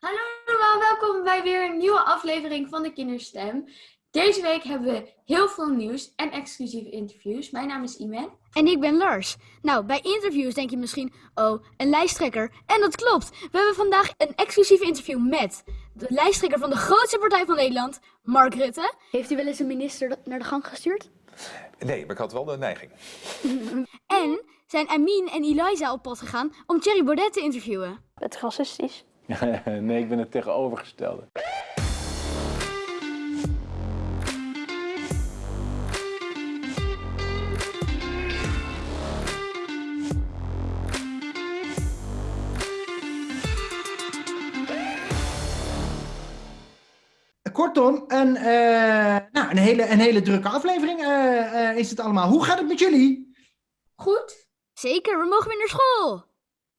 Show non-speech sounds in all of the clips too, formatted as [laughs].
Hallo allemaal, welkom bij weer een nieuwe aflevering van de Kinderstem. Deze week hebben we heel veel nieuws en exclusieve interviews. Mijn naam is Iman. En ik ben Lars. Nou, bij interviews denk je misschien, oh, een lijsttrekker. En dat klopt. We hebben vandaag een exclusief interview met de lijsttrekker van de grootste partij van Nederland, Mark Rutte. Heeft u wel eens een minister naar de gang gestuurd? Nee, maar ik had wel de neiging. [laughs] En zijn Amin en Eliza op pad gegaan om Thierry Baudet te interviewen. Het is racistisch. [laughs] nee, ik ben het tegenovergestelde. Kortom, een, eh, nou, een, hele, een hele drukke aflevering eh, eh, is het allemaal. Hoe gaat het met jullie? Goed? Zeker, we mogen weer naar school.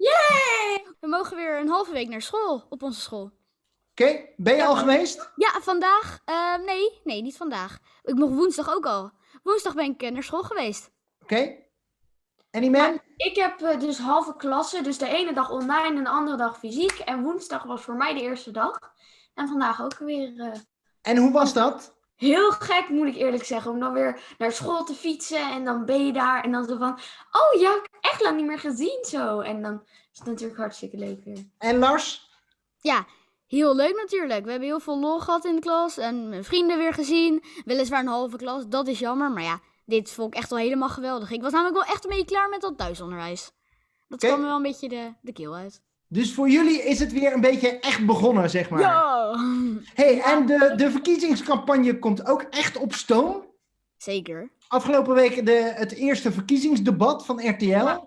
Yay! We mogen weer een halve week naar school, op onze school. Oké, ben je al geweest? Ja, vandaag? Ehm, nee, nee, niet vandaag. Ik mocht woensdag ook al. Woensdag ben ik naar school geweest. Oké. En die man? Ik heb eh, dus halve klasse, dus de ene dag online en de andere dag fysiek. En woensdag was voor mij de eerste dag. En vandaag ook weer eh, En hoe was dat? Heel gek, moet ik eerlijk zeggen. Om dan weer naar school te fietsen en dan ben je daar. En dan zo van, oh ja, ik heb echt lang niet meer gezien zo. En dan is het natuurlijk hartstikke leuk weer. En Lars? Ja, heel leuk natuurlijk. We hebben heel veel lol gehad in de klas en mijn vrienden weer gezien. Weliswaar een halve klas, dat is jammer. Maar ja, dit vond ik echt wel helemaal geweldig. Ik was namelijk wel echt een beetje klaar met dat thuisonderwijs. Dat kwam me wel een beetje de, de keel uit. Dus voor jullie is het weer een beetje echt begonnen, zeg maar. Ja! hey, en de, de verkiezingscampagne komt ook echt op stoom. Zeker. Afgelopen week de, het eerste verkiezingsdebat van RTL.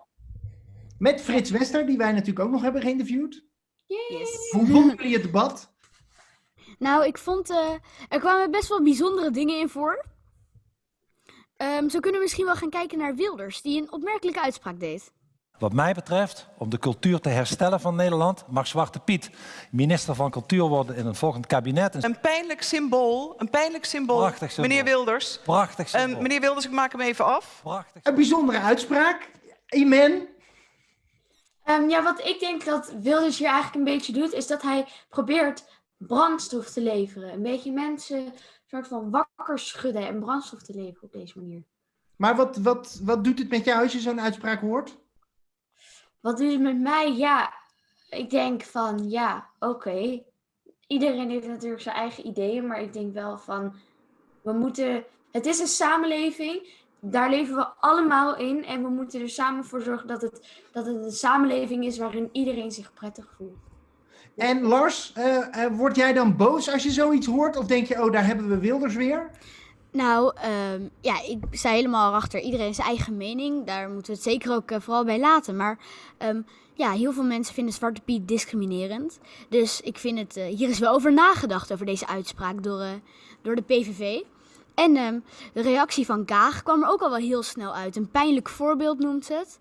Met Frits Wester, die wij natuurlijk ook nog hebben geïnterviewd. Yes. Hoe vonden jullie het debat? Nou, ik vond, eh, er kwamen best wel bijzondere dingen in voor. Ehm, zo kunnen we misschien wel gaan kijken naar Wilders, die een opmerkelijke uitspraak deed. Wat mij betreft, om de cultuur te herstellen van Nederland, mag Zwarte Piet minister van Cultuur worden in een volgend kabinet. Een Een pijnlijk symbool, een pijnlijk symbool, Prachtig symbool. meneer Wilders. prachtig Ehm, symbool. meneer Wilders, ik maak hem even af. Prachtig Een bijzondere uitspraak. Iman? Ehm, ja, wat ik denk dat Wilders hier eigenlijk een beetje doet, is dat hij probeert brandstof te leveren. Een beetje mensen soort van wakker schudden en brandstof te leveren op deze manier. Maar wat, wat, wat doet het met jou als je zo'n uitspraak hoort? Wat doet het met mij? Ja, ik denk van ja, oké. Iedereen heeft natuurlijk zijn eigen ideeën, maar ik denk wel van we moeten. Het is een samenleving, daar leven we allemaal in en we moeten er samen voor zorgen dat het, dat het een samenleving is waarin iedereen zich prettig voelt. En Lars, eh, word jij dan boos als je zoiets hoort? Of denk je, oh, daar hebben we Wilders weer? Nou, ehm, ja, ik sta helemaal achter iedereen zijn eigen mening. Daar moeten we het zeker ook eh, vooral bij laten. Maar ehm, ja, heel veel mensen vinden Zwarte Piet discriminerend. Dus ik vind het, eh, hier is wel over nagedacht over deze uitspraak door, eh, door de PVV. En ehm, de reactie van Kaag kwam er ook al wel heel snel uit. Een pijnlijk voorbeeld noemt het.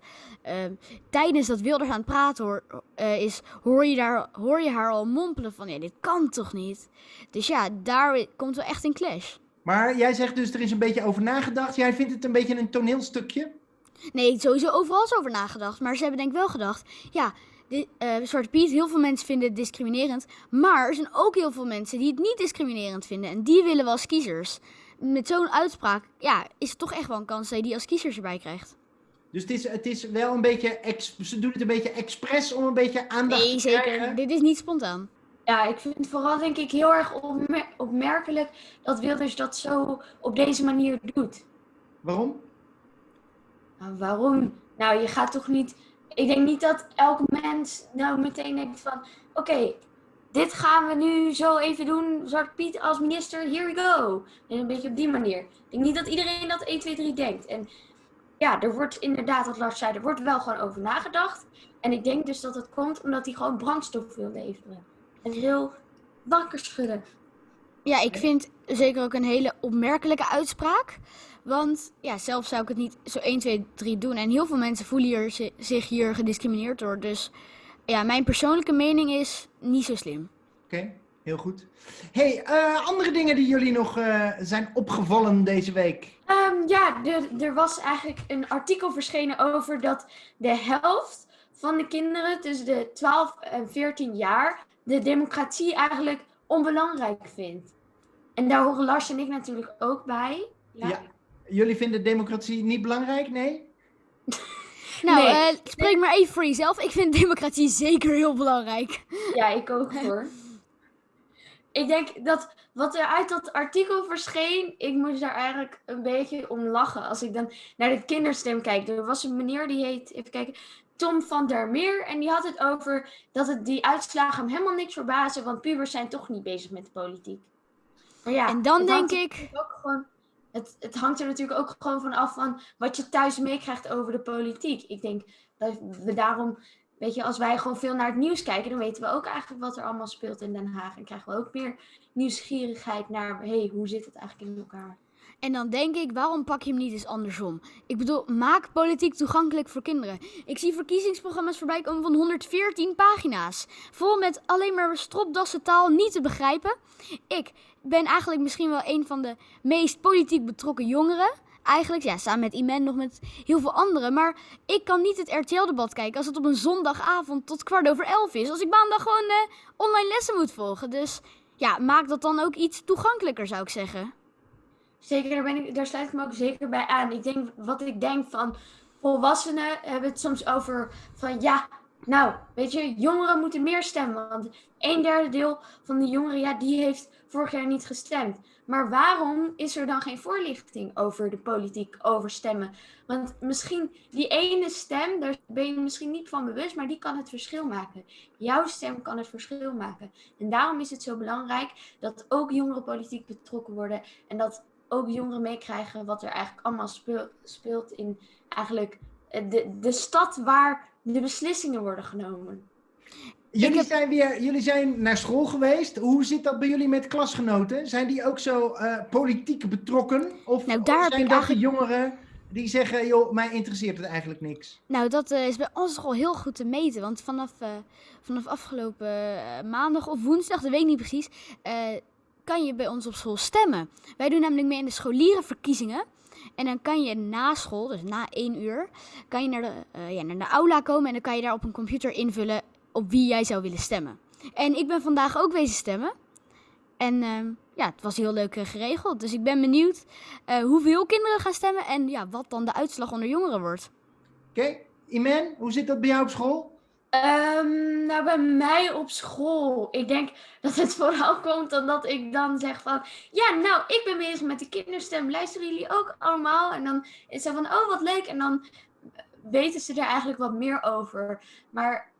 Tijdens dat Wilders aan het praten hoor, is, hoor je, daar, hoor je haar al mompelen van... Ja, dit kan toch niet? Dus ja, daar komt wel echt een clash. Maar jij zegt dus, er is een beetje over nagedacht. Jij vindt het een beetje een toneelstukje? Nee, sowieso overal is over nagedacht. Maar ze hebben denk ik wel gedacht, ja, eh, Zwarte Piet, heel veel mensen vinden het discriminerend. Maar er zijn ook heel veel mensen die het niet discriminerend vinden. En die willen we als kiezers. Met zo'n uitspraak, ja, is het toch echt wel een kans dat je die als kiezers erbij krijgt. Dus het is, het is wel een beetje, ex- ze doen het een beetje expres om een beetje aandacht Nee, te zeker. krijgen. Dit is niet spontaan. Ja, ik vind het vooral denk ik heel erg opmer- opmerkelijk dat Wilders dat zo op deze manier doet. Waarom? Nou, waarom? Nou, je gaat toch niet. Ik denk niet dat elk mens nou meteen denkt van: oké, dit gaan we nu zo even doen. Zwarte Piet als minister, here we go. En een beetje op die manier. Ik denk niet dat iedereen dat 1, 2, 3 denkt. En ja, er wordt inderdaad, wat Lars zei, er wordt wel gewoon over nagedacht. En ik denk dus dat het komt omdat hij gewoon brandstof wil leveren. En heel wakker schudden. Ja, ik vind zeker ook een hele opmerkelijke uitspraak. Want ja, zelf zou ik het niet zo 1, 2, 3 doen. En heel veel mensen voelen hier, zi- zich hier gediscrimineerd door. Dus ja, mijn persoonlijke mening is niet zo slim. Oké, heel goed. hey, eh, andere dingen die jullie nog eh, zijn opgevallen deze week? Ehm, ja, er, er was eigenlijk een artikel verschenen over dat de helft van de kinderen tussen de 12 en 14 jaar de democratie eigenlijk onbelangrijk vindt. En daar horen Lars en ik natuurlijk ook bij. Ja. Ja. Jullie vinden democratie niet belangrijk? Nee? [laughs] Nou, Nee. eh, spreek maar even voor jezelf. Ik vind democratie zeker heel belangrijk. Ja, ik ook hoor. Ik denk dat wat er uit dat artikel verscheen, ik moest daar eigenlijk een beetje om lachen. Als ik dan naar de kinderstem kijk. Er was een meneer die heet, even kijken, Tom van der Meer. En die had het over dat het die uitslagen hem helemaal niks verbazen, want pubers zijn toch niet bezig met de politiek. Maar ja, en dan denk ik, ook gewoon, het, het hangt er natuurlijk ook gewoon van af van wat je thuis meekrijgt over de politiek. Ik denk dat we daarom, weet je, als wij gewoon veel naar het nieuws kijken, dan weten we ook eigenlijk wat er allemaal speelt in Den Haag. En krijgen we ook meer nieuwsgierigheid naar, hey, hoe zit het eigenlijk in elkaar? En dan denk ik, waarom pak je hem niet eens andersom? Ik bedoel, maak politiek toegankelijk voor kinderen. Ik zie verkiezingsprogramma's voorbij komen van 114 pagina's. Vol met alleen maar stropdassen taal niet te begrijpen. Ik ben eigenlijk misschien wel een van de meest politiek betrokken jongeren. Eigenlijk, ja, samen met Iman nog met heel veel anderen. Maar ik kan niet het RTL-debat kijken als het op een zondagavond tot kwart over elf is. Als ik maandag gewoon eh, online lessen moet volgen. Dus ja, maak dat dan ook iets toegankelijker, zou ik zeggen. Zeker, daar, ben ik, daar sluit ik me ook zeker bij aan. Ik denk, wat ik denk van volwassenen hebben het soms over van ja, nou, weet je, jongeren moeten meer stemmen. Want een derde deel van de jongeren, ja, die heeft vorig jaar niet gestemd. Maar waarom is er dan geen voorlichting over de politiek, over stemmen? Want misschien die ene stem, daar ben je misschien niet van bewust, maar die kan het verschil maken. Jouw stem kan het verschil maken. En daarom is het zo belangrijk dat ook jongeren politiek betrokken worden. En dat ook jongeren meekrijgen wat er eigenlijk allemaal speel- speelt in eigenlijk eh, de, de stad waar de beslissingen worden genomen. Jullie, heb- zijn weer, jullie zijn naar school geweest. Hoe zit dat bij jullie met klasgenoten? Zijn die ook zo eh, politiek betrokken? Of, Nou, daar of zijn dat eigenlijk- jongeren die zeggen, joh, mij interesseert het eigenlijk niks? Nou, dat eh, is bij ons school heel goed te meten. Want vanaf, eh, vanaf afgelopen maandag of woensdag, dat weet ik niet precies, eh, kan je bij ons op school stemmen. Wij doen namelijk mee in de scholierenverkiezingen. En dan kan je na school, dus na één uur, kan je naar de, eh, ja, naar de aula komen en dan kan je daar op een computer invullen op wie jij zou willen stemmen. En ik ben vandaag ook wezen stemmen. En ehm, ja, het was heel leuk eh, geregeld. Dus ik ben benieuwd eh, hoeveel kinderen gaan stemmen en ja, wat dan de uitslag onder jongeren wordt. Oké, Iman, hoe zit dat bij jou op school? Ehm, nou, bij mij op school. Ik denk dat het [laughs] vooral komt omdat ik dan zeg van... Ja, nou, ik ben bezig met de kinderstem. Luisteren jullie ook allemaal? En dan is het van, oh, wat leuk. En dan weten ze er eigenlijk wat meer over. Maar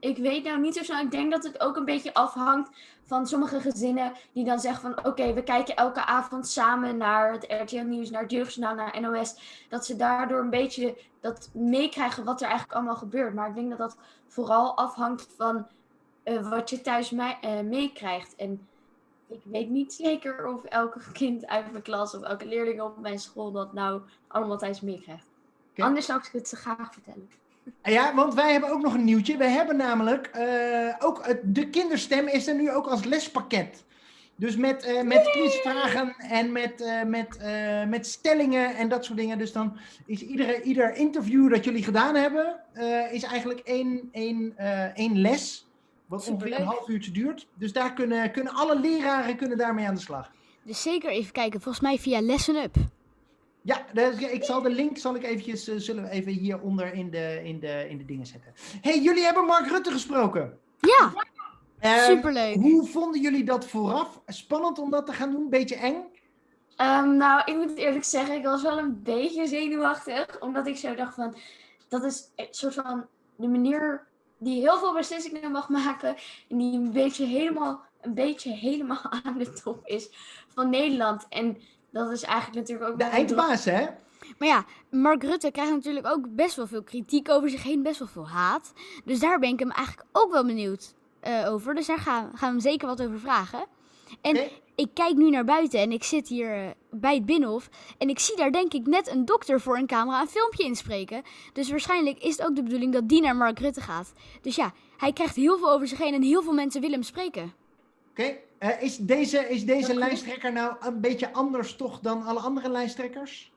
ik weet nou niet zo snel. Ik denk dat het ook een beetje afhangt van sommige gezinnen die dan zeggen van... Oké, we kijken elke avond samen naar het RTL Nieuws, naar het Jeugdjournaal, naar NOS. Dat ze daardoor een beetje dat meekrijgen wat er eigenlijk allemaal gebeurt. Maar ik denk dat dat vooral afhangt van eh, wat je thuis eh, meekrijgt. En ik weet niet zeker of elke kind uit mijn klas of elke leerling op mijn school dat nou allemaal thuis meekrijgt. Anders zou ik het ze graag vertellen. Ja, want wij hebben ook nog een nieuwtje. We hebben namelijk eh, ook het, de kinderstem is er nu ook als lespakket. Dus met, eh, met quizvragen en met, eh, met, met stellingen en dat soort dingen. Dus dan is iedere, ieder interview dat jullie gedaan hebben, is eigenlijk één, één, één les. Wat ongeveer een half uurtje duurt. Dus daar kunnen, kunnen alle leraren kunnen daarmee aan de slag. Dus zeker even kijken, volgens mij via Lesson Up. Ja, dus ik zal de link zal ik eventjes, eh, zullen we even hieronder in de, in, de, in de dingen zetten. hey, jullie hebben Mark Rutte gesproken. Ja, Eh, superleuk. Hoe vonden jullie dat vooraf? Spannend om dat te gaan doen? Beetje eng? Ehm, nou, ik moet eerlijk zeggen, ik was wel een beetje zenuwachtig. Omdat ik zo dacht van, dat is een soort van de manier die heel veel beslissingen mag maken. En die een beetje helemaal, een beetje helemaal [laughs] aan de top is van Nederland. En dat is eigenlijk natuurlijk ook De eindbaas, hè? Maar ja, Mark Rutte krijgt natuurlijk ook best wel veel kritiek over zich heen, best wel veel haat. Dus daar ben ik hem eigenlijk ook wel benieuwd eh, over. Dus daar gaan, gaan we hem zeker wat over vragen. En ik kijk nu naar buiten en ik zit hier eh, bij het Binnenhof. En ik zie daar denk ik net een dokter voor een camera een filmpje inspreken. Dus waarschijnlijk is het ook de bedoeling dat die naar Mark Rutte gaat. Dus ja, hij krijgt heel veel over zich heen en heel veel mensen willen hem spreken. Oké. Eh, is deze, is deze lijsttrekker nou een beetje anders toch dan alle andere lijsttrekkers?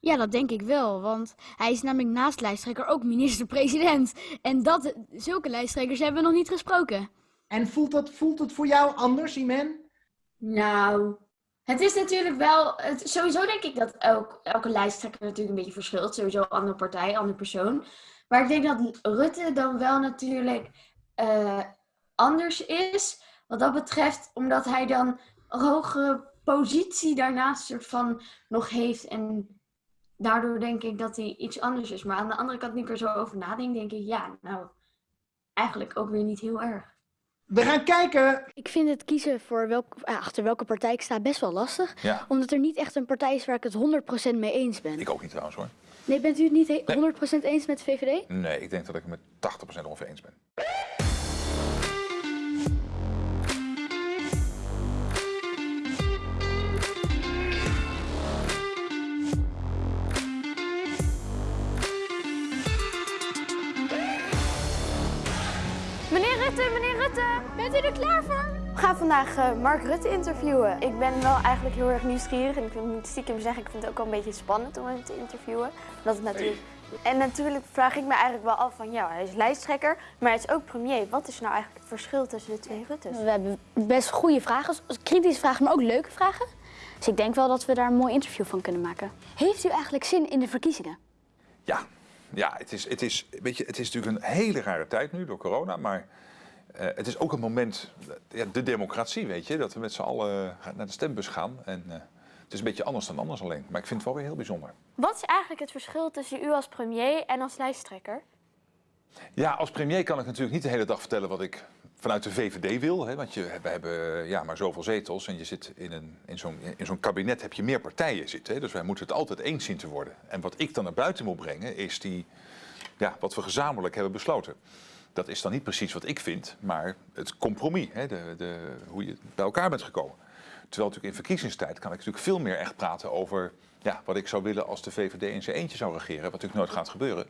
Ja, dat denk ik wel, want hij is namelijk naast lijsttrekker ook minister-president. En dat, zulke lijsttrekkers hebben we nog niet gesproken. En voelt dat, voelt het voor jou anders, Imen? Nou, het is natuurlijk wel. Het, sowieso denk ik dat elk, elke lijsttrekker natuurlijk een beetje verschilt. Sowieso andere partij, andere persoon. Maar ik denk dat Rutte dan wel natuurlijk eh, anders is. Wat dat betreft, omdat hij dan een hogere positie daarnaast soort van nog heeft. En daardoor denk ik dat hij iets anders is. Maar aan de andere kant, nu ik er zo over nadenk, denk ik, ja, nou, eigenlijk ook weer niet heel erg. We gaan kijken. Ik vind het kiezen voor welk, eh, achter welke partij ik sta best wel lastig. Ja, Omdat er niet echt een partij is waar ik het 100% mee eens ben. ik ook niet trouwens hoor. Nee, bent u het niet he- 100% eens met de VVD? Nee, ik denk dat ik het met 80% ongeveer eens ben. Bent u er klaar voor? We gaan vandaag eh, Mark Rutte interviewen. Ik ben wel eigenlijk heel erg nieuwsgierig en ik vind- moet stiekem zeggen, ik vind het ook wel een beetje spannend om hem te interviewen. Het natuurlijk... En natuurlijk vraag ik me eigenlijk wel af van, ja, hij is lijsttrekker, maar hij is ook premier. Wat is nou eigenlijk het verschil tussen de twee Ruttes? We hebben best goede vragen, kritische vragen, maar ook leuke vragen. Dus ik denk wel dat we daar een mooi interview van kunnen maken. Heeft u eigenlijk zin in de verkiezingen? Ja, ja het, is, het, is, weet je, het is natuurlijk een hele rare tijd nu door corona, maar eh, het is ook een moment, ja, de democratie weet je, dat we met z'n allen naar de stembus gaan. En eh, het is een beetje anders dan anders alleen, maar ik vind het wel weer heel bijzonder. Wat is eigenlijk het verschil tussen u als premier en als lijsttrekker? Ja, als premier kan ik natuurlijk niet de hele dag vertellen wat ik vanuit de VVD wil. Hè, want je, we hebben ja, maar zoveel zetels en je zit in, een, in zo'n in zo'n kabinet heb je meer partijen zitten. Hè, dus wij moeten het altijd eens zien te worden. En wat ik dan naar buiten moet brengen is die, ja, wat we gezamenlijk hebben besloten. Dat is dan niet precies wat ik vind, maar het compromis. Hè, de, de, hoe je bij elkaar bent gekomen. Terwijl natuurlijk in verkiezingstijd kan ik natuurlijk veel meer echt praten over ja, wat ik zou willen als de VVD in zijn eentje zou regeren. Wat natuurlijk nooit gaat gebeuren.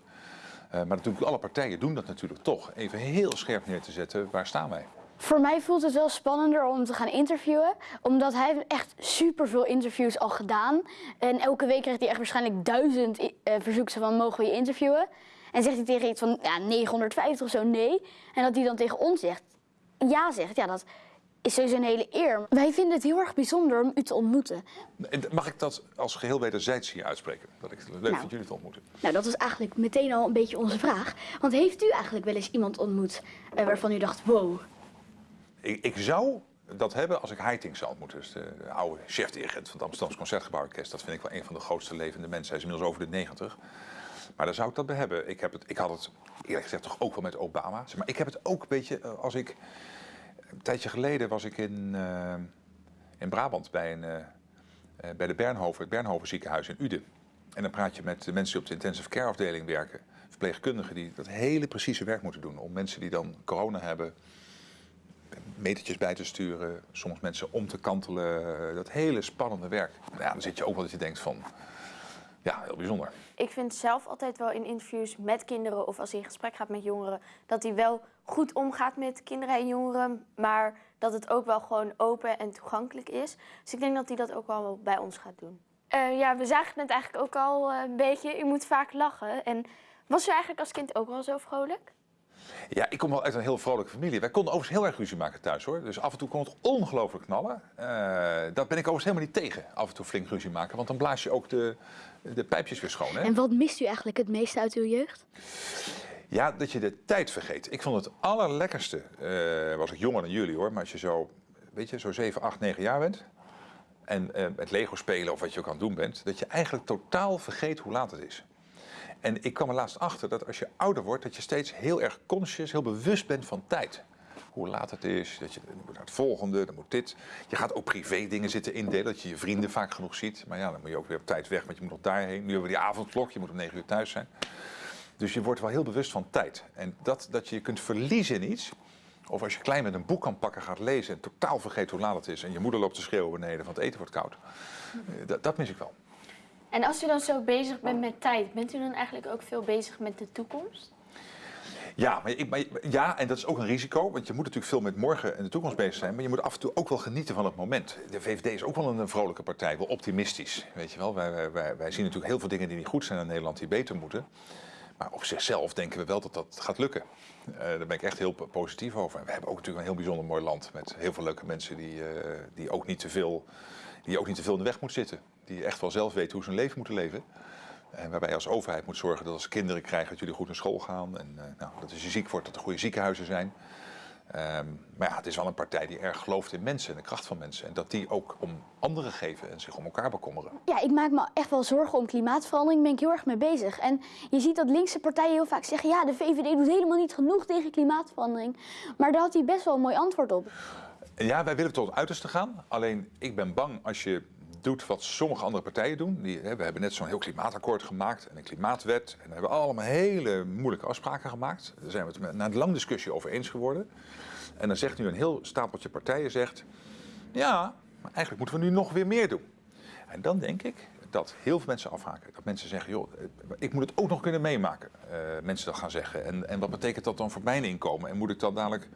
Eh, maar natuurlijk, alle partijen doen dat natuurlijk toch. Even heel scherp neer te zetten, waar staan wij? Voor mij voelt het wel spannender om te gaan interviewen. Omdat hij echt superveel interviews al gedaan. En elke week krijgt hij echt waarschijnlijk duizend eh, verzoeken van mogen we je interviewen. En zegt hij tegen iets van ja, 950 of zo nee. En dat hij dan tegen ons zegt ja zegt, ja dat is sowieso een hele eer. Wij vinden het heel erg bijzonder om u te ontmoeten. En Mag ik dat als geheel wederzijds hier uitspreken? Dat ik het leuk Nou. vind jullie te ontmoeten. Nou, dat is eigenlijk meteen al een beetje onze vraag. Want heeft u eigenlijk wel eens iemand ontmoet eh, waarvan u dacht, wow, Ik, ik zou dat hebben als ik Heiting zou ontmoeten. Dus de, de oude chef-dirigent van het Amsterdamse Concertgebouworkest. Dat vind ik wel een van de grootste levende mensen. Hij is inmiddels over de 90. Maar daar zou ik dat bij hebben. Ik, heb het, ik had het eerlijk gezegd toch ook wel met Obama. Zeg Maar ik heb het ook een beetje eh, als ik... Een tijdje geleden was ik in, eh, in Brabant bij, een, eh, bij de Bernhoven, het Bernhoven ziekenhuis in Uden. En dan praat je met de mensen die op de intensive care afdeling werken. Verpleegkundigen die dat hele precieze werk moeten doen. Om mensen die dan corona hebben, metertjes bij te sturen. Soms mensen om te kantelen. Dat hele spannende werk. Nou Ja, dan zit je ook wel dat je denkt van, ja, heel bijzonder. Ik vind zelf altijd wel in interviews met kinderen of als hij in gesprek gaat met jongeren, dat hij wel goed omgaat met kinderen en jongeren, maar dat het ook wel gewoon open en toegankelijk is. Dus ik denk dat hij dat ook wel bij ons gaat doen. Eh, ja, we zagen het net eigenlijk ook al eh, een beetje. U moet vaak lachen. En was u eigenlijk als kind ook wel zo vrolijk? Ja, ik kom wel uit een heel vrolijke familie. Wij konden overigens heel erg ruzie maken thuis hoor. Dus af en toe kon het ongelooflijk knallen. Eh dat ben ik overigens helemaal niet tegen. Af en toe flink ruzie maken. Want dan blaas je ook de, de pijpjes weer schoon. Hè? En wat mist u eigenlijk het meeste uit uw jeugd? Ja, dat je de tijd vergeet. Ik vond het allerlekkerste, eh, was ik jonger dan jullie hoor, maar als je zo, weet je, zo 7, 8, 9 jaar bent en eh, met Lego spelen of wat je ook aan het doen bent, dat je eigenlijk totaal vergeet hoe laat het is. En ik kwam er laatst achter dat als je ouder wordt, dat je steeds heel erg conscious, heel bewust bent van tijd. Hoe laat het is, dat je moet naar het volgende, dan moet dit. Je gaat ook privé dingen zitten indelen, dat je je vrienden vaak genoeg ziet. Maar ja, dan moet je ook weer op tijd weg, want je moet nog daarheen. Nu hebben we die avondklok, je moet om 9 uur thuis zijn. Dus je wordt wel heel bewust van tijd. En dat, dat je je kunt verliezen in iets. Of als je klein met een boek kan pakken, gaat lezen en totaal vergeet hoe laat het is. En je moeder loopt te schreeuwen beneden, want het eten wordt koud. Eh, Dat, dat mis ik wel. En als u dan zo bezig bent met tijd, bent u dan eigenlijk ook veel bezig met de toekomst? Ja, maar ik, ja, en dat is ook een risico. Want je moet natuurlijk veel met morgen en de toekomst bezig zijn. Maar je moet af en toe ook wel genieten van het moment. De VVD is ook wel een vrolijke partij, wel optimistisch. Weet je wel, wij, wij, zien natuurlijk heel veel dingen die niet goed zijn in Nederland, die beter moeten. Maar op zichzelf denken we wel dat dat gaat lukken. Eh, daar ben ik echt heel po- positief over. En we hebben ook natuurlijk een heel bijzonder mooi land met heel veel leuke mensen die, eh, die, ook, niet te veel, die ook niet te veel in de weg moeten zitten. Die echt wel zelf weten hoe ze hun leven moeten leven. En waarbij je als overheid moet zorgen dat als kinderen krijgen, dat jullie goed naar school gaan. En eh, nou, dat als je ziek wordt, dat er goede ziekenhuizen zijn. Ehm, maar ja, het is wel een partij die erg gelooft in mensen en de kracht van mensen. En dat die ook om anderen geven en zich om elkaar bekommeren. Ja, ik maak me echt wel zorgen om klimaatverandering. Daar ben ik heel erg mee bezig. En je ziet dat linkse partijen heel vaak zeggen... ja, de VVD doet helemaal niet genoeg tegen klimaatverandering. Maar daar had hij best wel een mooi antwoord op. Ja, wij willen tot het uiterste gaan. Alleen ik ben bang als je doet wat sommige andere partijen doen. Die, hè, we hebben net zo'n heel klimaatakkoord gemaakt en een klimaatwet. En we hebben allemaal hele moeilijke afspraken gemaakt. Daar zijn we het na een lange discussie over eens geworden. En dan zegt nu een heel stapeltje partijen zegt... ja, maar eigenlijk moeten we nu nog weer meer doen. En dan denk ik dat heel veel mensen afhaken. Dat mensen zeggen, joh, eh, ik moet het ook nog kunnen meemaken. Eh, mensen dat gaan zeggen. En, en wat betekent dat dan voor mijn inkomen? En moet ik dan dadelijk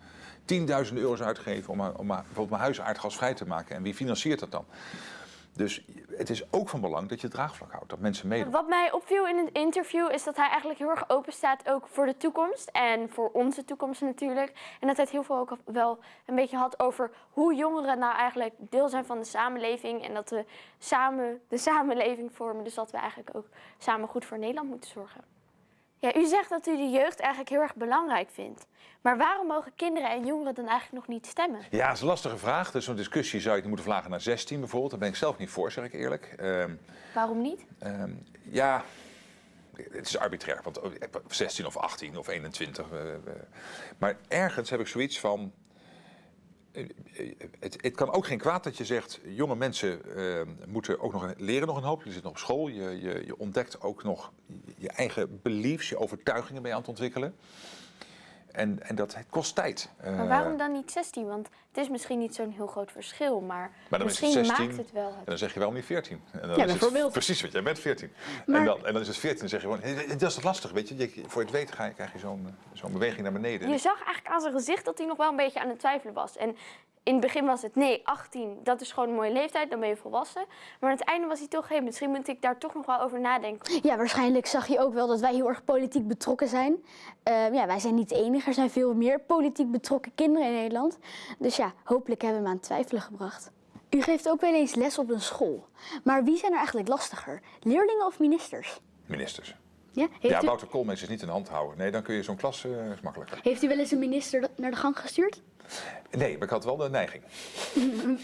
10.000 euro's uitgeven om, om bijvoorbeeld mijn huis aardgasvrij te maken? En wie financiert dat dan? Dus het is ook van belang dat je het draagvlak houdt. Dat mensen meedoen. Wat mij opviel in het interview is dat hij eigenlijk heel erg open staat ook voor de toekomst. En voor onze toekomst natuurlijk. En dat hij het heel veel ook wel een beetje had over hoe jongeren nou eigenlijk deel zijn van de samenleving. En dat we samen de [laughs] samenleving vormen. Dus dat we eigenlijk ook samen goed voor Nederland moeten zorgen. Ja, u zegt dat u de jeugd eigenlijk heel erg belangrijk vindt. Maar waarom mogen kinderen en jongeren dan eigenlijk nog niet stemmen? Ja, dat is een lastige vraag. Dus zo'n discussie zou je moeten verlagen naar 16 bijvoorbeeld. Daar ben ik zelf niet voor, zeg ik eerlijk. Ehm, Waarom niet? Ehm, ja, het is arbitrair, want oh, 16 of 18 of 21. eh, eh. Maar ergens heb ik zoiets van. Het, het kan ook geen kwaad dat je zegt, jonge mensen eh, moeten ook nog leren nog een hoop. Je zit nog op school, je, je, je ontdekt ook nog je eigen beliefs, je overtuigingen je aan het ontwikkelen. En, en dat het kost tijd. Maar Eh, waarom dan niet 16? Want het is misschien niet zo'n heel groot verschil, maar, Maar dan is het misschien 16 maakt het wel. En dan zeg je wel niet 14. En dan Ja, is het bijvoorbeeld. precies, want jij bent 14. En, dan, en dan is het 14 en zeg je gewoon, "Hé, dat is toch lastig, weet je. je voor je het weet ga je, krijg je zo'n eh, zo'n beweging naar beneden. Je zag eigenlijk aan zijn gezicht dat hij nog wel een beetje aan het twijfelen was. En in het begin was het nee, 18, dat is gewoon een mooie leeftijd, dan ben je volwassen. Maar aan het einde was hij toch, hé, misschien moet ik daar toch nog wel over nadenken. Ja, waarschijnlijk zag je ook wel dat wij heel erg politiek betrokken zijn. Eh, ja, wij zijn niet de enige. Er zijn veel meer politiek betrokken kinderen in Nederland. Dus ja, hopelijk hebben we hem aan het twijfelen gebracht. U geeft ook wel eens les op een school. Maar wie zijn er eigenlijk lastiger? Leerlingen of ministers? Ministers. Ja? Ja, u, Wouter Koolmees is niet in de hand houden. Nee, dan kun je zo'n klas eh, is makkelijker. heeft u wel eens een minister naar de gang gestuurd? Nee, maar ik had wel de neiging.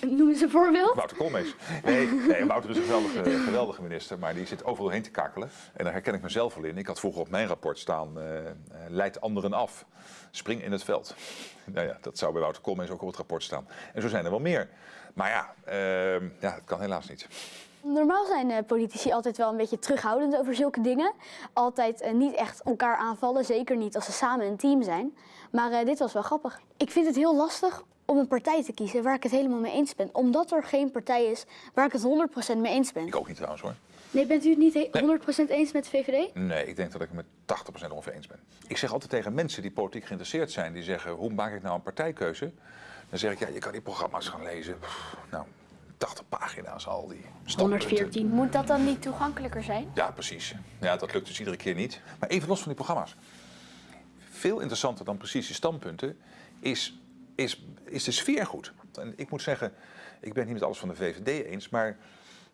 [laughs] Noem eens een voorbeeld. Wouter Koolmees. Nee, nee Wouter is een geweldige, [laughs] geweldige minister, maar die zit overal heen te kakelen. En daar herken ik mezelf wel in. Ik had vroeger op mijn rapport staan, eh, eh, leid anderen af. Spring in het veld. Nou ja, dat zou bij Wouter Koolmees ook op het rapport staan. En zo zijn er wel meer. Maar ja, eh, ja het kan helaas niet. Normaal zijn eh, politici altijd wel een beetje terughoudend over zulke dingen. Altijd eh, niet echt elkaar aanvallen, zeker niet als ze samen een team zijn. Maar eh, dit was wel grappig. Ik vind het heel lastig om een partij te kiezen waar ik het helemaal mee eens ben. Omdat er geen partij is waar ik het 100% mee eens ben. Ik ook niet trouwens hoor. Nee, bent u het niet he- 100% eens met de VVD? Nee, ik denk dat ik het met 80% ongeveer eens ben. Ik zeg altijd tegen mensen die politiek geïnteresseerd zijn, die zeggen, hoe maak ik nou een partijkeuze? Dan zeg ik, ja, je kan die programma's gaan lezen. Pff, nou, 80 pagina's al die standpunten. 114. Moet dat dan niet toegankelijker zijn? Ja, precies. Ja, dat lukt dus iedere keer niet. Maar even los van die programma's. Veel interessanter dan precies die standpunten is, is, is de sfeer goed. En ik moet zeggen, ik ben het niet met alles van de VVD eens, maar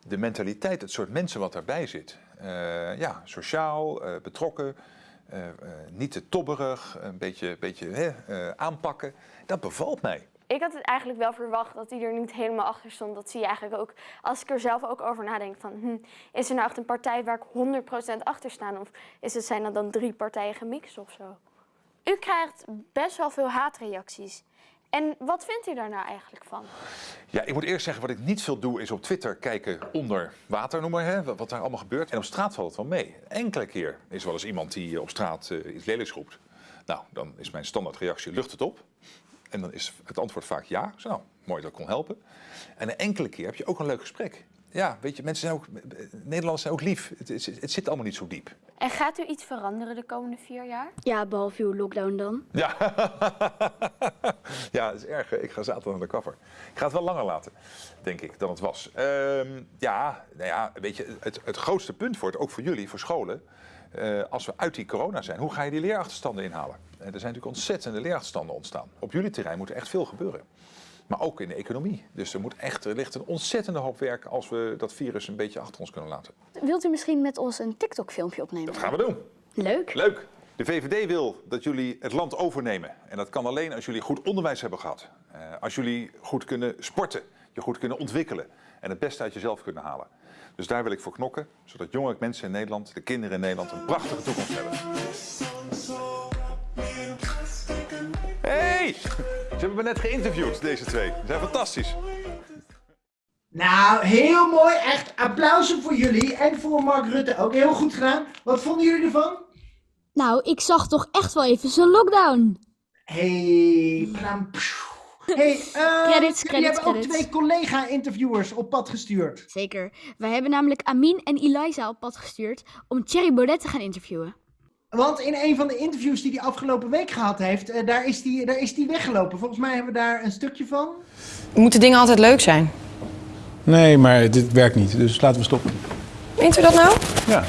de mentaliteit, het soort mensen wat daarbij zit. eh, ja, sociaal, eh, betrokken, eh, niet te tobberig, een beetje, beetje hè, aanpakken. Dat bevalt mij. Ik had het eigenlijk wel verwacht dat hij er niet helemaal achter stond. Dat zie je eigenlijk ook, als ik er zelf ook over nadenk, van hm, is er nou echt een partij waar ik 100% achter sta? Of is het, zijn er dan drie partijen gemixt of zo? U krijgt best wel veel haatreacties. En wat vindt u daar nou eigenlijk van? Ja, ik moet eerst zeggen, wat ik niet veel doe, is op Twitter kijken onder water, noem maar, hè, wat daar allemaal gebeurt. En op straat valt het wel mee. Enkele keer is wel eens iemand die op straat eh, iets lelijks roept. Nou, dan is mijn standaardreactie, lucht het op. En dan is het antwoord vaak ja. Zo, nou, mooi dat ik kon helpen. En een enkele keer heb je ook een leuk gesprek. Ja, weet je, mensen zijn ook, Nederlanders zijn ook lief. Het, het, het zit allemaal niet zo diep. En gaat u iets veranderen de komende vier jaar? Ja, behalve uw lockdown dan. Ja, [laughs] ja, dat is erg. Ik ga zaterdag naar de kaffer. Ik ga het wel langer laten, denk ik, dan het was. Ehm, ja, nou ja, weet je, het, het grootste punt voor het, ook voor jullie, voor scholen, eh, als we uit die corona zijn, hoe ga je die leerachterstanden inhalen? En er zijn natuurlijk ontzettende leerachterstanden ontstaan. Op jullie terrein moet er echt veel gebeuren. Maar ook in de economie. Dus er, moet echt, er ligt een ontzettende hoop werk als we dat virus een beetje achter ons kunnen laten. Wilt u misschien met ons een TikTok-filmpje opnemen? Dat gaan we doen. Leuk. Leuk. De VVD wil dat jullie het land overnemen. En dat kan alleen als jullie goed onderwijs hebben gehad. Eh, als jullie goed kunnen sporten, je goed kunnen ontwikkelen. En het beste uit jezelf kunnen halen. Dus daar wil ik voor knokken, zodat jonge mensen in Nederland, de kinderen in Nederland, een prachtige toekomst hebben. Hey! Ze hebben me net geïnterviewd, deze twee. Ze zijn fantastisch. Nou, heel mooi. Echt applausen voor jullie en voor Mark Rutte ook. Heel goed gedaan. Wat vonden jullie ervan? Nou, ik zag toch echt wel even zijn lockdown. Hey, plam, psjoe. Hey, eh, [laughs] Credits, jullie credits, hebben ook twee collega-interviewers op pad gestuurd. Zeker. Wij hebben namelijk Amin en Eliza op pad gestuurd om Thierry Baudet te gaan interviewen. Want in een van de interviews die hij afgelopen week gehad heeft, eh, daar, is die, daar is die weggelopen. Volgens mij hebben we daar een stukje van. Moeten dingen altijd leuk zijn? Nee, maar dit werkt niet, dus laten we stoppen. Meent u dat nou? Ja.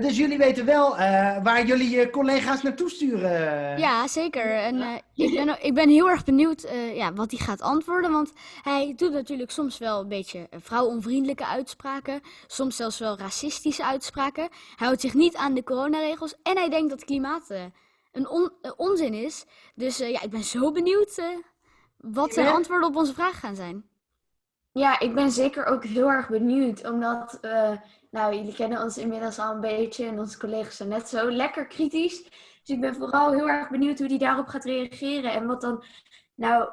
Dus jullie weten wel eh, waar jullie je collega's naartoe sturen. Ja, zeker. En eh, ik, ben, ik ben heel erg benieuwd eh, ja, wat hij gaat antwoorden. Want hij doet natuurlijk soms wel een beetje vrouwonvriendelijke uitspraken. Soms zelfs wel racistische uitspraken. Hij houdt zich niet aan de coronaregels. En hij denkt dat klimaat eh, een on- onzin is. Dus eh, ja, ik ben zo benieuwd wat zijn Ja. antwoorden op onze vragen gaan zijn. Ja, ik ben zeker ook heel erg benieuwd, omdat, eh, nou, jullie kennen ons inmiddels al een beetje en onze collega's zijn net zo lekker kritisch. Dus ik ben vooral heel erg benieuwd hoe hij daarop gaat reageren en wat dan, nou,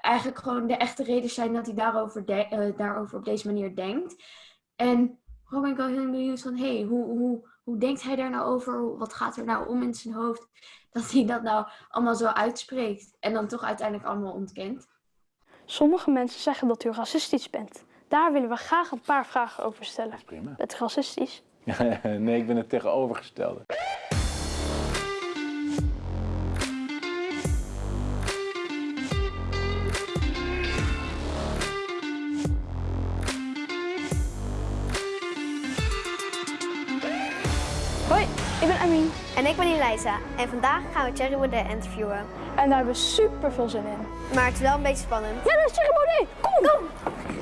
eigenlijk gewoon de echte redenen zijn dat hij daarover, eh, daarover op deze manier denkt. En vooral ben ik wel heel benieuwd van, hé, hey, hoe, hoe, hoe denkt hij daar nou over? Wat gaat er nou om in zijn hoofd dat hij dat nou allemaal zo uitspreekt en dan toch uiteindelijk allemaal ontkent? Sommige mensen zeggen dat u racistisch bent. Daar willen we graag een paar vragen over stellen. Prima. U racistisch? [laughs] nee, ik ben het tegenovergestelde. Hoi, ik ben Amin. En ik ben Eliza. En vandaag gaan we Thierry Baudet interviewen. En daar hebben we super veel zin in. Maar het is wel een beetje spannend. Ja, dat is Thierry Baudet. Kom, kom.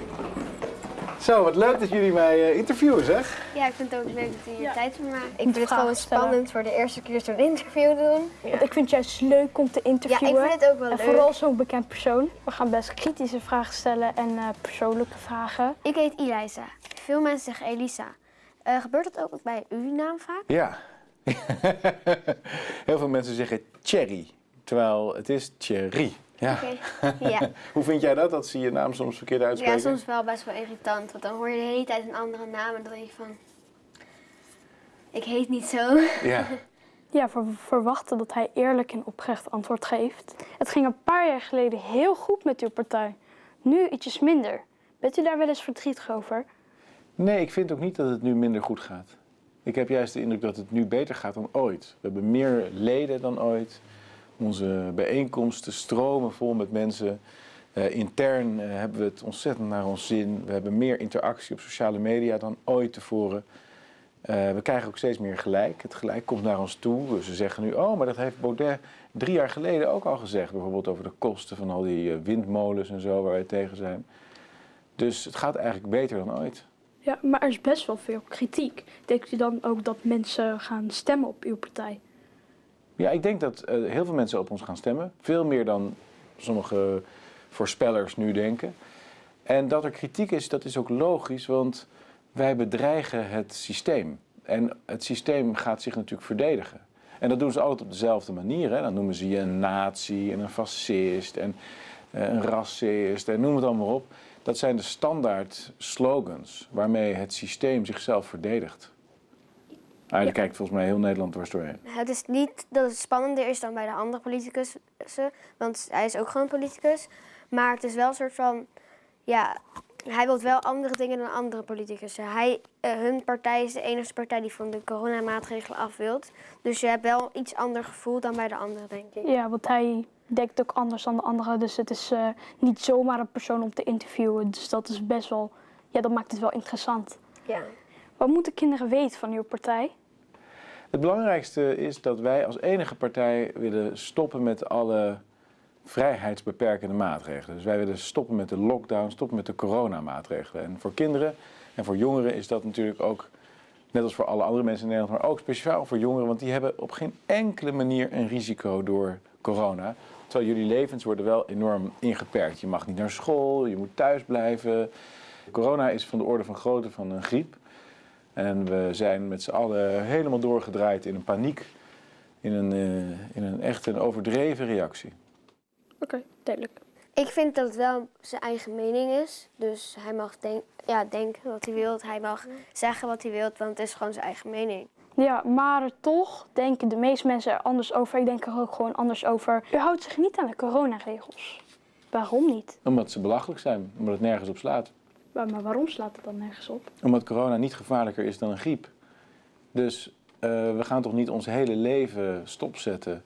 Zo, wat leuk dat jullie mij eh, interviewen, zeg. Ja, ik vind het ook leuk dat je Ja. tijd voor maakt. Ik vind het gewoon spannend voor de eerste keer zo'n interview doen. Want ik vind het juist leuk om te Ja, interviewen. ik vind het ook wel en leuk. vooral zo'n bekend persoon. We gaan best kritische vragen stellen en eh, persoonlijke vragen. Ik heet Eliza. Veel mensen zeggen Elisa. Eh, gebeurt dat ook bij uw naam vaak? Ja. [laughs] Heel veel mensen zeggen Thierry, terwijl het is Thierry. Ja. [laughs] Ja. Hoe vind jij dat, dat ze je naam soms verkeerd ja, uitspreken? soms wel best wel irritant. Want dan hoor je de hele tijd een andere naam en dan denk je van... Ik heet niet zo. Ja. [laughs] Ja, we verwachten dat hij eerlijk en oprecht antwoord geeft. Het ging een paar jaar geleden heel goed met uw partij. Nu ietsjes minder. Bent u daar wel eens verdrietig over? Nee, ik vind ook niet dat het nu minder goed gaat. Ik heb juist de indruk dat het nu beter gaat dan ooit. We hebben meer leden dan ooit. Onze bijeenkomsten stromen vol met mensen. Eh, intern eh, hebben we het ontzettend naar ons zin. We hebben meer interactie op sociale media dan ooit tevoren. Eh, we krijgen ook steeds meer gelijk. Het gelijk komt naar ons toe. Ze zeggen nu, oh, maar dat heeft Baudet drie jaar geleden ook al gezegd. Bijvoorbeeld over de kosten van al die windmolens en zo waar wij tegen zijn. Dus het gaat eigenlijk beter dan ooit. Ja, maar er is best wel veel kritiek. Denkt u dan ook dat mensen gaan stemmen op uw partij? Ja, ik denk dat eh, heel veel mensen op ons gaan stemmen. Veel meer dan sommige voorspellers nu denken. En dat er kritiek is, dat is ook logisch, want wij bedreigen het systeem. En het systeem gaat zich natuurlijk verdedigen. En dat doen ze altijd op dezelfde manier. Hè. Dan noemen ze je een nazi en een fascist en eh, een racist en noem het allemaal op. Dat zijn de standaard slogans waarmee het systeem zichzelf verdedigt. Ah, daar kijkt volgens mij heel Nederland dwars doorheen. Het is niet dat het spannender is dan bij de andere politicus, want hij is ook gewoon een politicus. Maar het is wel een soort van, ja, hij wil wel andere dingen dan andere politicussen. Hij, eh, hun partij is de enige partij die van de coronamaatregelen af wilt. Dus je hebt wel iets ander gevoel dan bij de anderen, denk ik. Ja, want hij denkt ook anders dan de anderen. Dus het is eh, niet zomaar een persoon om te interviewen. Dus dat is best wel, ja, dat maakt het wel interessant. Ja. Wat moeten kinderen weten van uw partij? Het belangrijkste is dat wij als enige partij willen stoppen met alle vrijheidsbeperkende maatregelen. Dus wij willen stoppen met de lockdown, stoppen met de coronamaatregelen. En voor kinderen en voor jongeren is dat natuurlijk ook, net als voor alle andere mensen in Nederland, maar ook speciaal voor jongeren, want die hebben op geen enkele manier een risico door corona. Terwijl jullie levens worden wel enorm ingeperkt. Je mag niet naar school, je moet thuis blijven. Corona is van de orde van grootte van een griep. En we zijn met z'n allen helemaal doorgedraaid in een paniek, in een, uh, in een echt een overdreven reactie. Oké, duidelijk. Ik vind dat het wel zijn eigen mening is. Dus hij mag denk, ja, denken wat hij wil. Hij mag zeggen wat hij wil, want het is gewoon zijn eigen mening. Ja, maar toch denken de meeste mensen er anders over. Ik denk er ook gewoon anders over. U houdt zich niet aan de coronaregels. Waarom niet? Omdat ze belachelijk zijn, omdat het nergens op slaat. Maar, waarom slaat het dan nergens op? Omdat corona niet gevaarlijker is dan een griep. Dus uh, we gaan toch niet ons hele leven stopzetten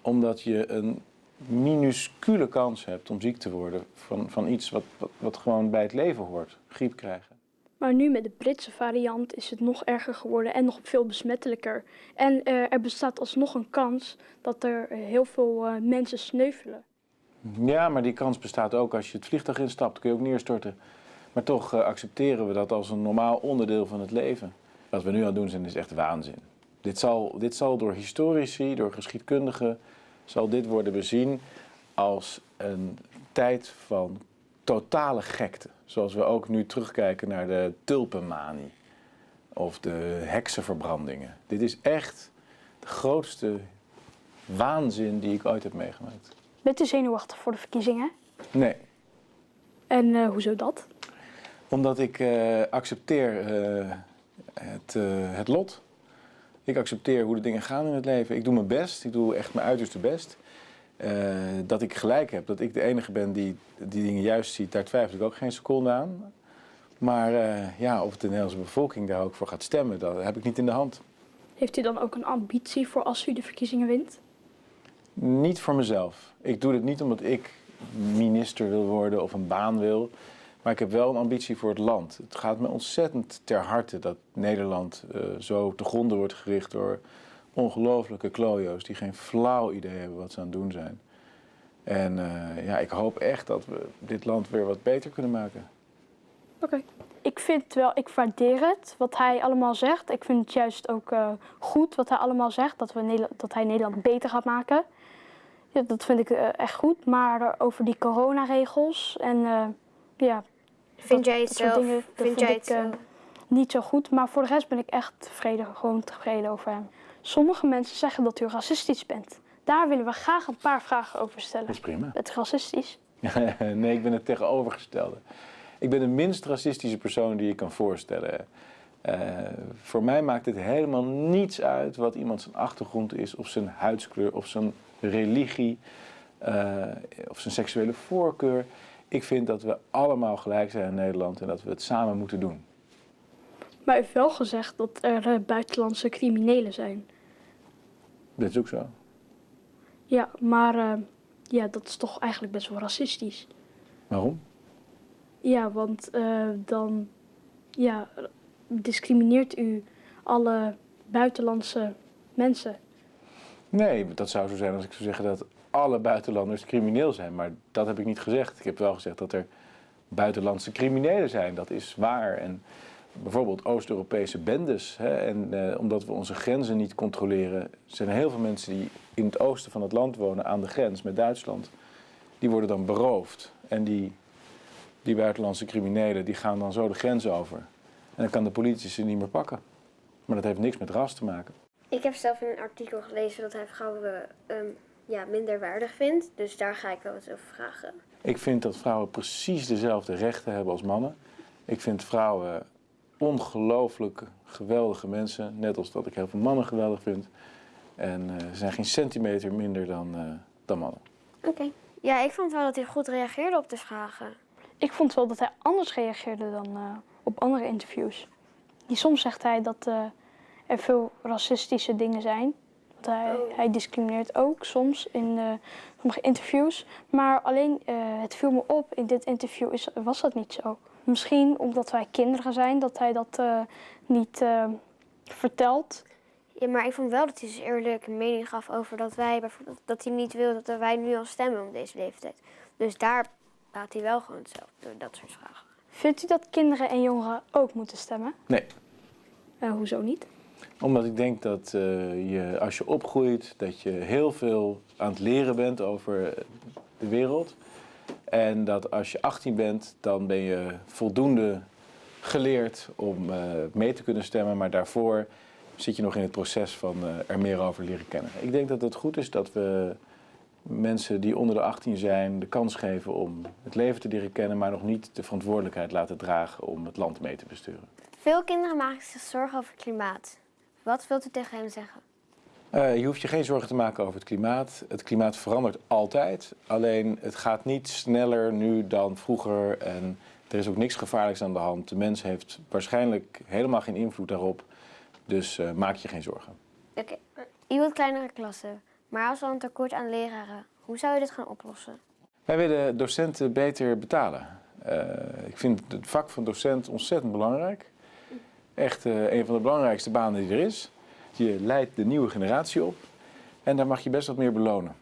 omdat je een minuscule kans hebt om ziek te worden van, van iets wat, wat, wat gewoon bij het leven hoort, griep krijgen. Maar nu met de Britse variant is het nog erger geworden en nog veel besmettelijker. En uh, er bestaat alsnog een kans dat er heel veel uh, mensen sneuvelen. Ja, maar die kans bestaat ook als je het vliegtuig instapt, kun je ook neerstorten. Maar toch uh, accepteren we dat als een normaal onderdeel van het leven. Wat we nu aan het doen zijn is echt waanzin. Dit zal, dit zal door historici, door geschiedkundigen, zal dit worden bezien als een tijd van totale gekte. Zoals we ook nu terugkijken naar de tulpenmanie of de heksenverbrandingen. Dit is echt de grootste waanzin die ik ooit heb meegemaakt. Bent u zenuwachtig voor de verkiezingen? Nee. En uh, hoezo dat? Omdat ik uh, accepteer uh, het, het lot. Ik accepteer hoe de dingen gaan in het leven. Ik doe mijn best, ik doe echt mijn uiterste best. Dat ik gelijk heb, dat ik de enige ben die die dingen juist ziet, daar twijfel ik ook geen seconde aan. Maar ja, of de Nederlandse bevolking daar ook voor gaat stemmen, dat heb ik niet in de hand. Heeft u dan ook een ambitie voor als u de verkiezingen wint? Niet voor mezelf. Ik doe dit niet omdat ik minister wil worden of een baan wil. Maar ik heb wel een ambitie voor het land. Het gaat me ontzettend ter harte dat Nederland uh, zo te gronden wordt gericht door ongelofelijke klojo's die geen flauw idee hebben wat ze aan het doen zijn. En uh, ja, ik hoop echt dat we dit land weer wat beter kunnen maken. Oké. Ik vind wel, ik waardeer het wat hij allemaal zegt. Ik vind het juist ook uh, goed wat hij allemaal zegt, dat, we dat hij Nederland beter gaat maken. Ja, dat vind ik echt goed. Maar over die coronaregels en ja. Vind jij het zelf? Dingen, vind jij het ik, niet zo goed. Maar voor de rest ben ik echt tevreden, gewoon tevreden over hem. Sommige mensen zeggen dat u racistisch bent. Daar willen we graag een paar vragen over stellen. Dat is prima. Bent u racistisch? [laughs] nee, ik ben het tegenovergestelde. Ik ben de minst racistische persoon die je kan voorstellen. Uh, voor mij maakt het helemaal niets uit wat iemand zijn achtergrond is, of zijn huidskleur, of zijn religie, uh, of zijn seksuele voorkeur. Ik vind dat we allemaal gelijk zijn in Nederland en dat we het samen moeten doen. Maar u heeft wel gezegd dat er uh, buitenlandse criminelen zijn. Dat is ook zo. Ja, maar uh, ja, dat is toch eigenlijk best wel racistisch. Waarom? Ja, want uh, dan ja, discrimineert u alle buitenlandse mensen. Nee, dat zou zo zijn als ik zou zeggen dat alle buitenlanders crimineel zijn. Maar dat heb ik niet gezegd. Ik heb wel gezegd dat er buitenlandse criminelen zijn. Dat is waar. En bijvoorbeeld Oost-Europese bendes. Hè, en uh, omdat we onze grenzen niet controleren, zijn er heel veel mensen die in het oosten van het land wonen, aan de grens met Duitsland. Die worden dan beroofd. En die, die buitenlandse criminelen die gaan dan zo de grens over. En dan kan de politie ze niet meer pakken. Maar dat heeft niks met ras te maken. Ik heb zelf in een artikel gelezen dat hij vrouwen ja, minder waardig vindt. Dus daar ga ik wel eens over vragen. Ik vind dat vrouwen precies dezelfde rechten hebben als mannen. Ik vind vrouwen ongelooflijk geweldige mensen. Net als dat ik heel veel mannen geweldig vind. En uh, ze zijn geen centimeter minder dan, uh, dan mannen. Oké. Okay. Ja, ik vond wel dat hij goed reageerde op de vragen. Ik vond wel dat hij anders reageerde dan uh, op andere interviews. Die soms zegt hij dat er veel racistische dingen zijn. Dat hij, oh. hij discrimineert ook soms in sommige interviews. Maar alleen het viel me op, in dit interview is, was dat niet zo. Misschien omdat wij kinderen zijn, dat hij dat uh, niet uh, vertelt. Ja, maar ik vond wel dat hij dus eerlijk een mening gaf over dat wij bijvoorbeeld dat hij niet wil dat wij nu al stemmen om deze leeftijd. Dus daar praat hij wel gewoon zelf door dat soort vragen. Vindt u dat kinderen en jongeren ook moeten stemmen? Nee. Eh, hoezo niet? Omdat ik denk dat eh, je, als je opgroeit, dat je heel veel aan het leren bent over de wereld. En dat als je 18 bent, dan ben je voldoende geleerd om eh, mee te kunnen stemmen. Maar daarvoor zit je nog in het proces van eh, er meer over leren kennen. Ik denk dat het goed is dat we mensen die onder de 18 zijn de kans geven om het leven te leren kennen, maar nog niet de verantwoordelijkheid laten dragen om het land mee te besturen. Veel kinderen maken zich zorgen over klimaat. Wat wilt u tegen hen zeggen? Eh, je hoeft je geen zorgen te maken over het klimaat. Het klimaat verandert altijd. Alleen het gaat niet sneller nu dan vroeger. En er is ook niks gevaarlijks aan de hand. De mens heeft waarschijnlijk helemaal geen invloed daarop. Dus eh, maak je geen zorgen. Oké, u wilt kleinere klassen. Maar als we een tekort aan leraren, hoe zou je dit gaan oplossen? Wij willen docenten beter betalen. Eh, ik vind het vak van docent ontzettend belangrijk. Echt eh, een van de belangrijkste banen die er is. Je leidt de nieuwe generatie op en daar mag je best wat meer belonen.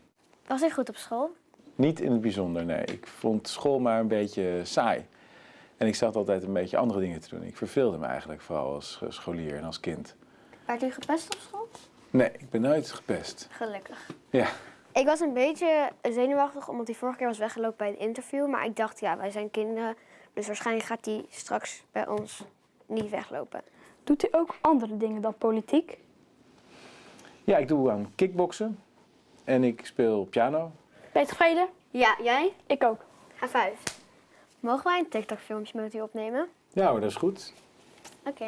Was ik goed op school? Niet in het bijzonder, nee. Ik vond school maar een beetje saai. En ik zat altijd een beetje andere dingen te doen. Ik verveelde me eigenlijk vooral als eh, scholier en als kind. Werd u gepest op school? Nee, ik ben nooit gepest. Gelukkig. Ja. Ik was een beetje zenuwachtig omdat hij vorige keer was weggelopen bij het interview. Maar ik dacht, ja, wij zijn kinderen. Dus waarschijnlijk gaat hij straks bij ons niet weglopen. Doet u ook andere dingen dan politiek? Ja, ik doe aan kickboksen en ik speel piano. Ben je tevreden? Ja, jij? Ik ook. High five. Mogen wij een TikTok-filmpje met u opnemen? Ja hoor, dat is goed. Oké.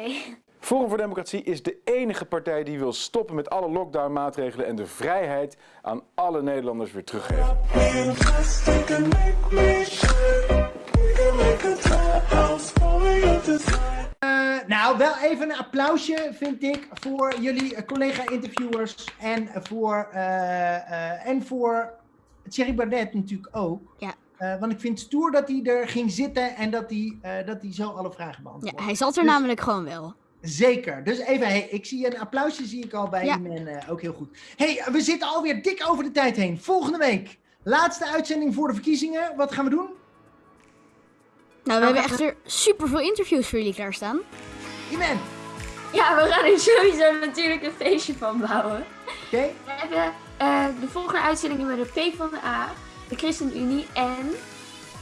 Forum voor Democratie is de enige partij die wil stoppen met alle lockdown-maatregelen en de vrijheid aan alle Nederlanders weer teruggeven. Nou, wel even een applausje, vind ik, voor jullie eh, collega-interviewers en voor, eh, en voor Thierry Baudet natuurlijk ook. Ja. Want ik vind het stoer dat hij er ging zitten en dat hij, dat hij zo alle vragen beantwoordde. Ja, hij zat er Dus- namelijk gewoon wel. Zeker. Dus even, hey, ik zie een applausje zie ik al bij Ja. Eh, ook heel goed. hey, we zitten alweer dik over de tijd heen. Volgende week, laatste uitzending voor de verkiezingen. Wat gaan we doen? Nou, we hebben echter super veel interviews voor jullie klaarstaan. Ja, we gaan er sowieso natuurlijk een feestje van bouwen. Oké. We hebben eh, de volgende uitzendingen met de P van de A, de ChristenUnie en...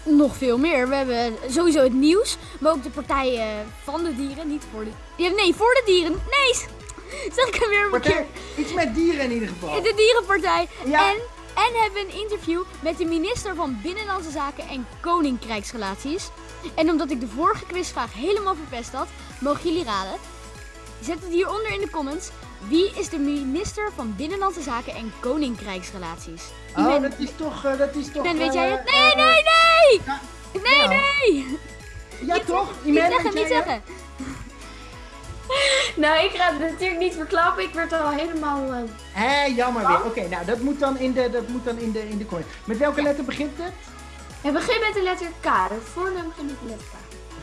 Nog veel meer. We hebben sowieso het nieuws, maar ook de partijen van de dieren, niet voor de... Ja, nee, voor de dieren. Nee, [laughs] zeg ik hem weer een Partij- keer. Iets met dieren in ieder geval. De dierenpartij. Ja. En, en hebben we een interview met de minister van Binnenlandse Zaken en Koninkrijksrelaties. En omdat ik de vorige quizvraag helemaal verpest had, mogen jullie raden. Zet het hieronder in de comments. Wie is de minister van Binnenlandse Zaken en Koninkrijksrelaties? Oh, dat is toch... eh, dat is toch Iman, weet eh, jij het? eh, Nee, nee, nee! Nee, ja. nee! Ja, toch? Niet zeggen, niet zeggen. [laughs] Nou, ik ga het natuurlijk niet verklappen. Ik werd al helemaal... eh, Hé, jammer weer. Oké, nou, dat moet dan in de, dat moet dan in de, in de comment. Met welke letter begint het? Het begint met de letter K. De voornaam begint met de letter K.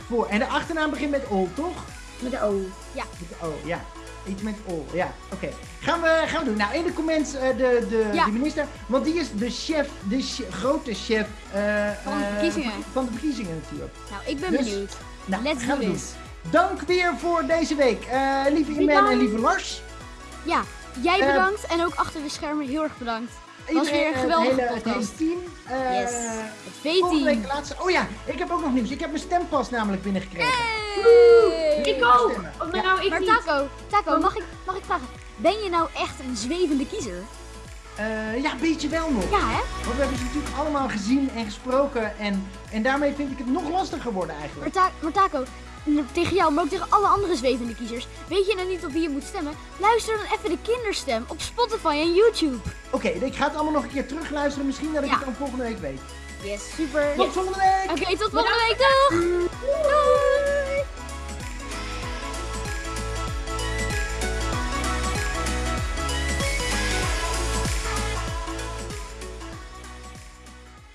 Voor. En de achternaam begint met O, toch? Met de O. Ja. Met de O, ja. Iets met O, ja. Oké. Gaan, we, gaan we doen. Nou, in de comments eh, de, de, Ja. de minister. Want die is de chef, de grote chef eh, Van de verkiezingen. van de verkiezingen natuurlijk. Nou, ik ben Dus, benieuwd. Nou, Let's gaan do we doen. Dank weer voor deze week. Eh, lieve Iman en lieve Lars. Ja, jij Eh, bedankt en ook achter de schermen heel erg bedankt. Het was weer een het geweldige hele, het hele team. Eh, Yes. Het Volgende week V-team. de laatste. Oh ja, ik heb ook nog nieuws. Ik heb mijn stempas namelijk binnengekregen. Hey! Ik ook! Of Ja. nou, ik Maar niet. Taco, Taco mag, ik, mag ik vragen, ben je nou echt een zwevende kiezer? Eh, ja, weet je wel nog. Ja, hè? Want we hebben ze natuurlijk allemaal gezien en gesproken. En, en daarmee vind ik het nog lastiger worden Maar, eigenlijk. Ta- maar Taco, tegen jou, maar ook tegen alle andere zwevende kiezers. Weet je nou niet op wie je moet stemmen? Luister dan even de kinderstem op Spotify en YouTube. Oké, ik ga het allemaal nog een keer terugluisteren. Misschien dat ik Ja. het dan volgende week weet. Yes, super. Tot volgende week! Oké, tot volgende week. Doeg! Doeg!